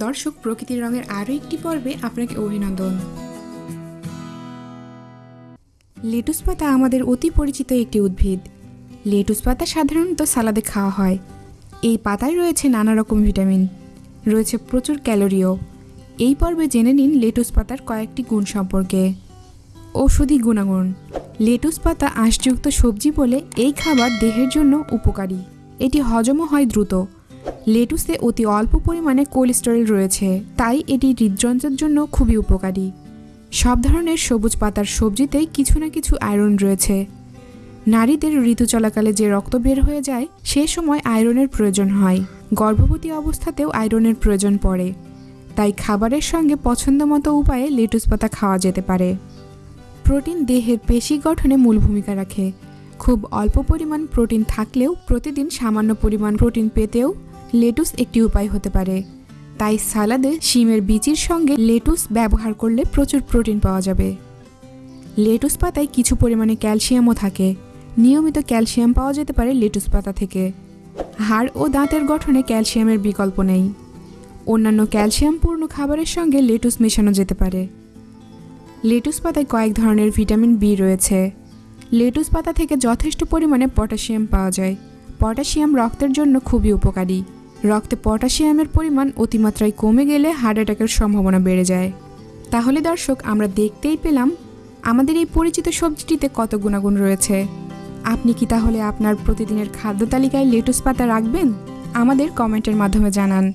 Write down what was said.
দর্শক প্রকৃতির রঙের আরও একটি পর্বে আপনাকে অভিনন্দন। লেটুস পাতা আমাদের অতি পরিচিত একটি উদ্ভিদ। লেটুস পাতা সাধারণত সালাদে খাওয়া হয়। এই পাতায় রয়েছে নানা রকম ভিটামিন। রয়েছে প্রচুর ক্যালোরিও। এই পর্বে জেনে নিন লেটুস পাতার কয়েকটি গুণ সম্পর্কে। ঔষধি গুণাগুণ। লেটুস পাতা আঁশযুক্ত সবজি বলে এই খাবার দেহের জন্য উপকারী। এটি হজমও হয় দ্রুত। লেটুসে অতি অল্প পরিমাণে কোলেস্টেরল রয়েছে, তাই এটি হৃদযন্ত্রের জন্য খুবই উপকারী। সব ধরনের সবুজ পাতার সবজিতেই কিছু না কিছু আয়রন রয়েছে। নারীদের ঋতু চলাকালে যে রক্ত বের হয়ে যায়, সে সময় আয়রনের প্রয়োজন হয়। গর্ভবতী অবস্থাতেও আয়রনের প্রয়োজন পড়ে। তাই খাবারের সঙ্গে পছন্দমতো উপায়ে লেটুস পাতা খাওয়া যেতে পারে। প্রোটিন দেহের পেশি গঠনে মূল ভূমিকা রাখে। খুব অল্প পরিমাণ প্রোটিন থাকলেও প্রতিদিন সামান্য পরিমাণ প্রোটিন পেতেও লেটুস একটি উপায় হতে পারে। তাই সালাদে শিমের বিচির সঙ্গে লেটুস ব্যবহার করলে প্রচুর প্রোটিন পাওয়া যাবে। লেটুস পাতায় কিছু পরিমাণে ক্যালসিয়ামও থাকে। নিয়মিত ক্যালসিয়াম পাওয়া যেতে পারে লেটুস পাতা থেকে। হাড় ও দাঁতের গঠনে ক্যালসিয়ামের বিকল্প নেই। অন্যান্য ক্যালসিয়ামপূর্ণ খাবারের সঙ্গে লেটুস মেশানো যেতে পারে। লেটুস পাতায় কয়েক ধরনের ভিটামিন বি রয়েছে। লেটুস পাতা থেকে যথেষ্ট পরিমাণে পটাশিয়াম পাওয়া যায়। পটাশিয়াম রক্তের জন্য খুবই উপকারী। রক্তে পটাশিয়ামের পরিমাণ অতিমাত্রায় কমে গেলে হার্ট অ্যাটাকের সম্ভাবনা বেড়ে যায়। তাহলে দর্শক, আমরা দেখতেই পেলাম আমাদের এই পরিচিত সবজিটিতে কত গুণাগুণ রয়েছে। আপনি কি তাহলে আপনার প্রতিদিনের খাদ্য তালিকায় লেটুস পাতা রাখবেন? আমাদের কমেন্টের মাধ্যমে জানান।